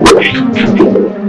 我是朱总。